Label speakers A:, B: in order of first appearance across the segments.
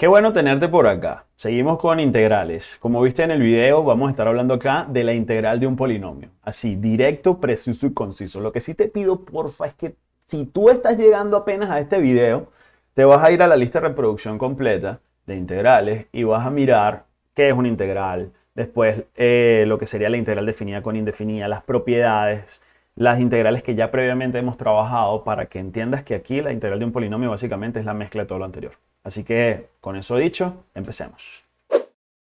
A: Qué bueno tenerte por acá. Seguimos con integrales. Como viste en el video, vamos a estar hablando acá de la integral de un polinomio. Así, directo, preciso y conciso. Lo que sí te pido, porfa, es que si tú estás llegando apenas a este video, te vas a ir a la lista de reproducción completa de integrales y vas a mirar qué es una integral, después eh, lo que sería la integral definida con indefinida, las propiedades, las integrales que ya previamente hemos trabajado para que entiendas que aquí la integral de un polinomio básicamente es la mezcla de todo lo anterior. Así que, con eso dicho, empecemos.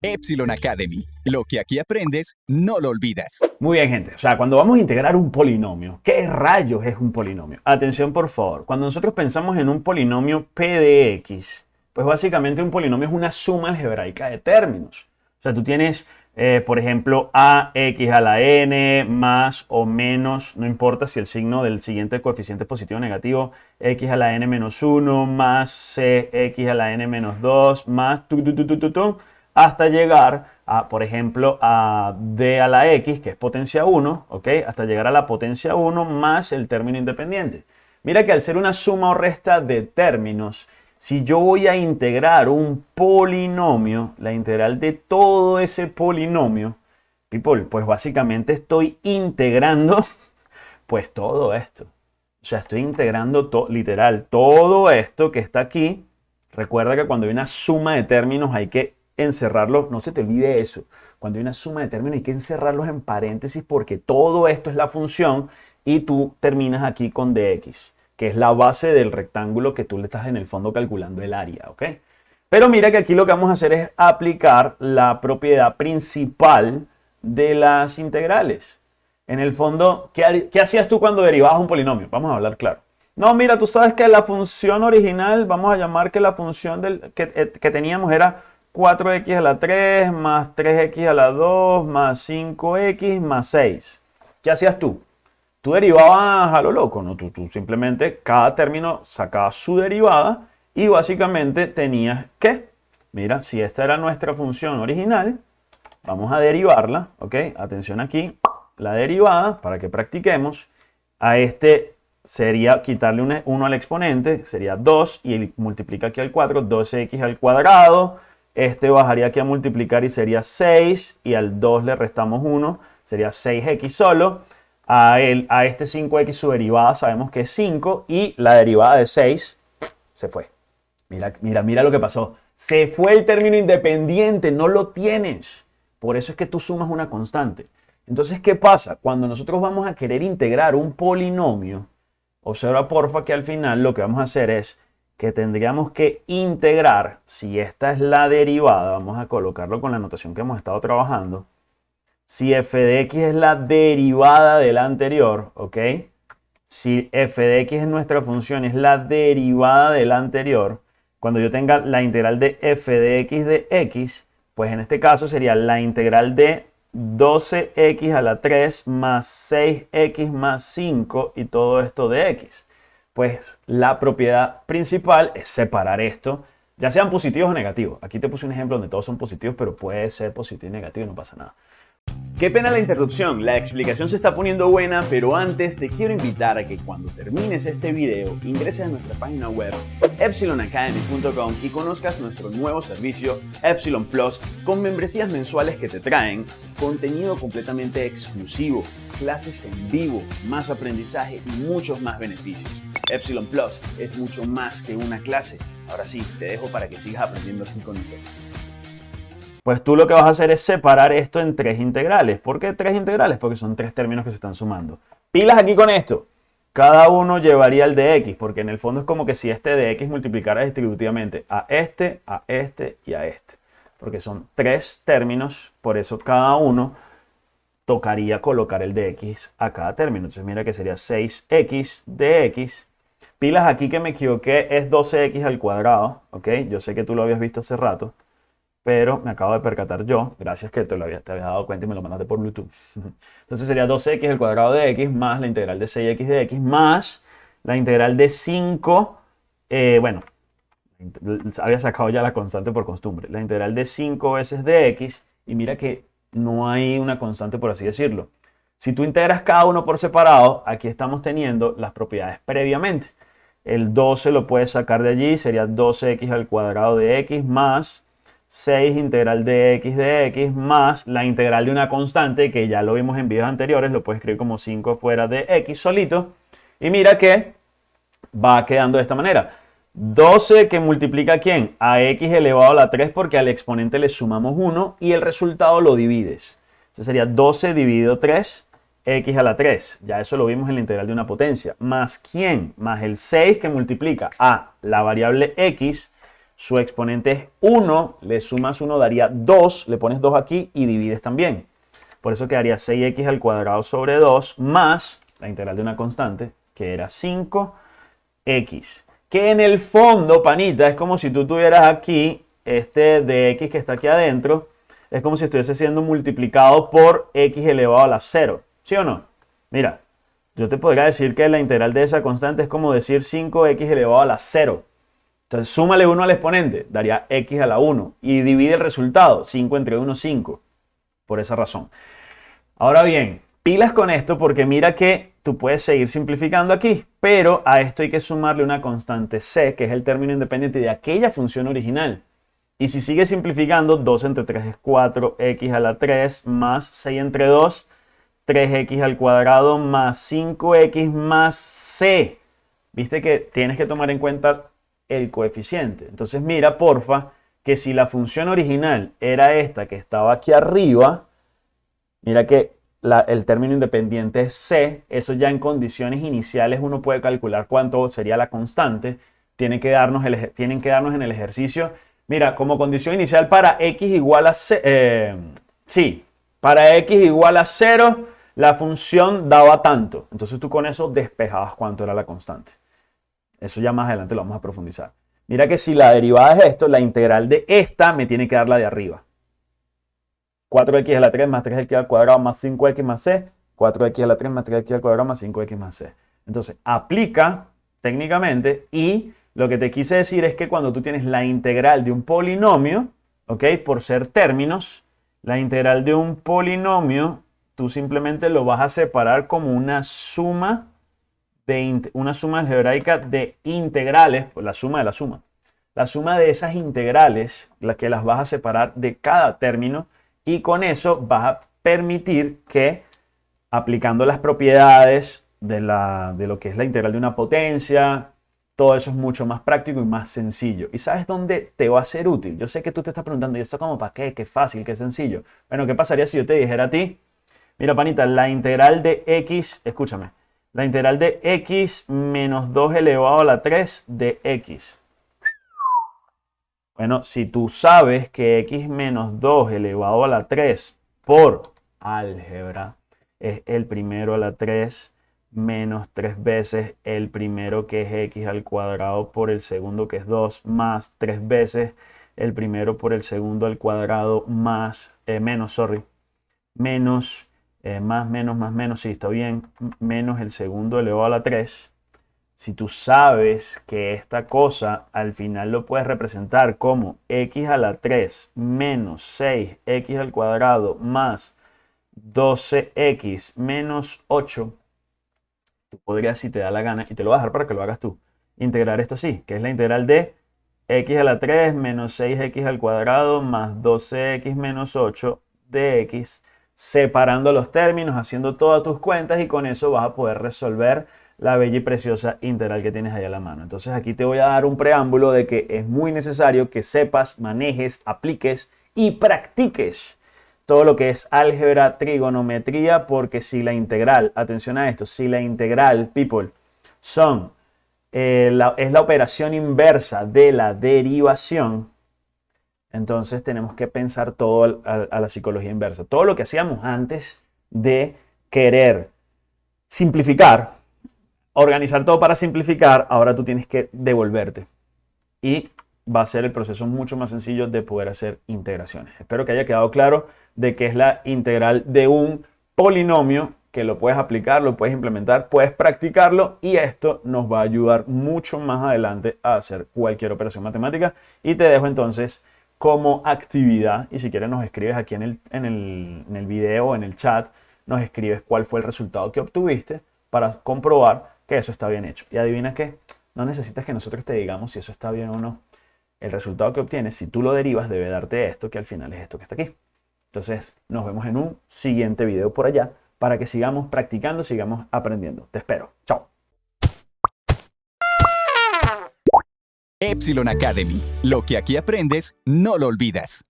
B: Epsilon Academy. Lo que aquí aprendes, no lo olvidas.
A: Muy bien, gente. O sea, cuando vamos a integrar un polinomio, ¿qué rayos es un polinomio? Atención, por favor. Cuando nosotros pensamos en un polinomio p de x, pues básicamente un polinomio es una suma algebraica de términos. O sea, tú tienes, eh, por ejemplo, ax a la n más o menos, no importa si el signo del siguiente coeficiente es positivo o negativo, x a la n menos 1 más cx a la n menos 2 más tu, hasta llegar a, por ejemplo, a d a la x, que es potencia 1, ¿ok? Hasta llegar a la potencia 1 más el término independiente. Mira que al ser una suma o resta de términos, si yo voy a integrar un polinomio, la integral de todo ese polinomio, people, pues básicamente estoy integrando pues todo esto. O sea, estoy integrando literal todo esto que está aquí. Recuerda que cuando hay una suma de términos hay que encerrarlos, no se te olvide eso. Cuando hay una suma de términos hay que encerrarlos en paréntesis porque todo esto es la función y tú terminas aquí con dx que es la base del rectángulo que tú le estás en el fondo calculando el área, ¿ok? Pero mira que aquí lo que vamos a hacer es aplicar la propiedad principal de las integrales. En el fondo, ¿qué, hacías tú cuando derivabas un polinomio? Vamos a hablar claro. No, mira, tú sabes que la función original, vamos a llamar que la función del, que, eh, que teníamos era 4x a la 3 más 3x a la 2 más 5x más 6. ¿Qué hacías tú? Tú derivabas a lo loco, ¿no? Tú, tú simplemente cada término sacabas su derivada y básicamente tenías que, mira, si esta era nuestra función original, vamos a derivarla, ¿ok? Atención aquí, la derivada, para que practiquemos, a este sería quitarle 1 al exponente, sería 2 y multiplica aquí al 4, 2x al cuadrado, este bajaría aquí a multiplicar y sería 6 y al 2 le restamos 1, sería 6x solo, a, este 5x su derivada sabemos que es 5 y la derivada de 6 se fue. Mira, mira, mira lo que pasó. Se fue el término independiente, no lo tienes. Por eso es que tú sumas una constante. Entonces, ¿qué pasa? Cuando nosotros vamos a querer integrar un polinomio, observa porfa que al final lo que vamos a hacer es que tendríamos que integrar, si esta es la derivada, vamos a colocarlo con la notación que hemos estado trabajando, si f de x es la derivada de la anterior, ¿ok? Si f de x es nuestra función, es la derivada de la anterior, cuando yo tenga la integral de f de x de x, pues en este caso sería la integral de 12x a la 3 más 6x más 5 y todo esto de x. Pues la propiedad principal es separar esto, ya sean positivos o negativos. Aquí te puse un ejemplo donde todos son positivos, pero puede ser positivo y negativo no pasa nada. Qué pena la interrupción, la explicación se está poniendo buena, pero antes te quiero invitar a que cuando termines este video ingreses a nuestra página web epsilonacademy.com y conozcas nuestro nuevo servicio Epsilon Plus con membresías mensuales que te traen contenido completamente exclusivo, clases en vivo, más aprendizaje y muchos más beneficios. Epsilon Plus es mucho más que una clase. Ahora sí, te dejo para que sigas aprendiendo con nosotros pues tú lo que vas a hacer es separar esto en tres integrales. ¿Por qué tres integrales? Porque son tres términos que se están sumando. Pilas aquí con esto. Cada uno llevaría el de x, porque en el fondo es como que si este de x multiplicara distributivamente a este, a este y a este. Porque son tres términos, por eso cada uno tocaría colocar el de x a cada término. Entonces mira que sería 6x de x. Pilas aquí que me equivoqué, es 12x al cuadrado, ¿ok? Yo sé que tú lo habías visto hace rato pero me acabo de percatar yo, gracias que te lo había, te había dado cuenta y me lo mandaste por Bluetooth. Entonces sería 2x al cuadrado de x más la integral de 6x de x más la integral de 5, eh, bueno, había sacado ya la constante por costumbre, la integral de 5 veces de x, y mira que no hay una constante por así decirlo. Si tú integras cada uno por separado, aquí estamos teniendo las propiedades previamente. El 12 lo puedes sacar de allí, sería 12x al cuadrado de x más 6 integral de x de x más la integral de una constante que ya lo vimos en videos anteriores, lo puedes escribir como 5 fuera de x solito. Y mira que va quedando de esta manera. 12 que multiplica a quién? A x elevado a la 3 porque al exponente le sumamos 1 y el resultado lo divides. Entonces sería 12 dividido 3 x a la 3. Ya eso lo vimos en la integral de una potencia. Más quién? Más el 6 que multiplica a la variable x su exponente es 1, le sumas 1 daría 2, le pones 2 aquí y divides también. Por eso quedaría 6x al cuadrado sobre 2 más la integral de una constante, que era 5x. Que en el fondo, panita, es como si tú tuvieras aquí este de x que está aquí adentro, es como si estuviese siendo multiplicado por x elevado a la 0. ¿Sí o no? Mira, yo te podría decir que la integral de esa constante es como decir 5x elevado a la 0. Entonces, súmale 1 al exponente, daría x a la 1. Y divide el resultado, 5 entre 1, 5. Por esa razón. Ahora bien, pilas con esto porque mira que tú puedes seguir simplificando aquí, pero a esto hay que sumarle una constante c, que es el término independiente de aquella función original. Y si sigues simplificando, 2 entre 3 es 4x a la 3 más 6 entre 2, 3x al cuadrado más 5x más c. Viste que tienes que tomar en cuenta el coeficiente. Entonces mira, porfa, que si la función original era esta que estaba aquí arriba, mira que el término independiente es c, eso ya en condiciones iniciales uno puede calcular cuánto sería la constante, tienen que darnos, tienen que darnos en el ejercicio, mira, como condición inicial para x igual a c, eh, sí, para x igual a 0, la función daba tanto, entonces tú con eso despejabas cuánto era la constante. Eso ya más adelante lo vamos a profundizar. Mira que si la derivada es esto, la integral de esta me tiene que dar la de arriba. 4x a la 3 más 3x al cuadrado más 5x más c. 4x a la 3 más 3x al cuadrado más 5x más c. Entonces, aplica técnicamente y lo que te quise decir es que cuando tú tienes la integral de un polinomio, ¿ok? Por ser términos, la integral de un polinomio, tú simplemente lo vas a separar como una suma de una suma algebraica de integrales, pues la suma de la suma. La suma de esas integrales, las que las vas a separar de cada término y con eso vas a permitir que aplicando las propiedades de, la, de lo que es la integral de una potencia, todo eso es mucho más práctico y más sencillo. ¿Y sabes dónde te va a ser útil? Yo sé que tú te estás preguntando, ¿y esto como para qué? Qué fácil, qué sencillo. Bueno, ¿qué pasaría si yo te dijera a ti? Mira, panita, la integral de x, escúchame, la integral de x menos 2 elevado a la 3 de x. Bueno, si tú sabes que x menos 2 elevado a la 3 por álgebra es el primero a la 3 menos 3 veces el primero que es x al cuadrado por el segundo que es 2 más 3 veces el primero por el segundo al cuadrado más, eh, menos, sorry, menos eh, más, menos, más, menos, sí, está bien, menos el segundo elevado a la 3, si tú sabes que esta cosa al final lo puedes representar como x a la 3 menos 6x al cuadrado más 12x menos 8, tú podrías, si te da la gana, y te lo voy a dejar para que lo hagas tú, integrar esto así, que es la integral de x a la 3 menos 6x al cuadrado más 12x menos 8 de x separando los términos, haciendo todas tus cuentas y con eso vas a poder resolver la bella y preciosa integral que tienes ahí a la mano. Entonces aquí te voy a dar un preámbulo de que es muy necesario que sepas, manejes, apliques y practiques todo lo que es álgebra, trigonometría, porque si la integral, atención a esto, si la integral, people, son, eh, es la operación inversa de la derivación, entonces tenemos que pensar todo a, la psicología inversa. Todo lo que hacíamos antes de querer simplificar, organizar todo para simplificar, ahora tú tienes que devolverte. Y va a ser el proceso mucho más sencillo de poder hacer integraciones. Espero que haya quedado claro de qué es la integral de un polinomio que lo puedes aplicar, lo puedes implementar, puedes practicarlo y esto nos va a ayudar mucho más adelante a hacer cualquier operación matemática. Y te dejo entonces como actividad y si quieres nos escribes aquí en el, en el, en el video o en el chat, nos escribes cuál fue el resultado que obtuviste para comprobar que eso está bien hecho. Y adivina qué, no necesitas que nosotros te digamos si eso está bien o no. El resultado que obtienes, si tú lo derivas, debe darte esto, que al final es esto que está aquí. Entonces, nos vemos en un siguiente video por allá para que sigamos practicando, sigamos aprendiendo. Te espero. Chao.
B: Epsilon Academy. Lo que aquí aprendes, no lo olvidas.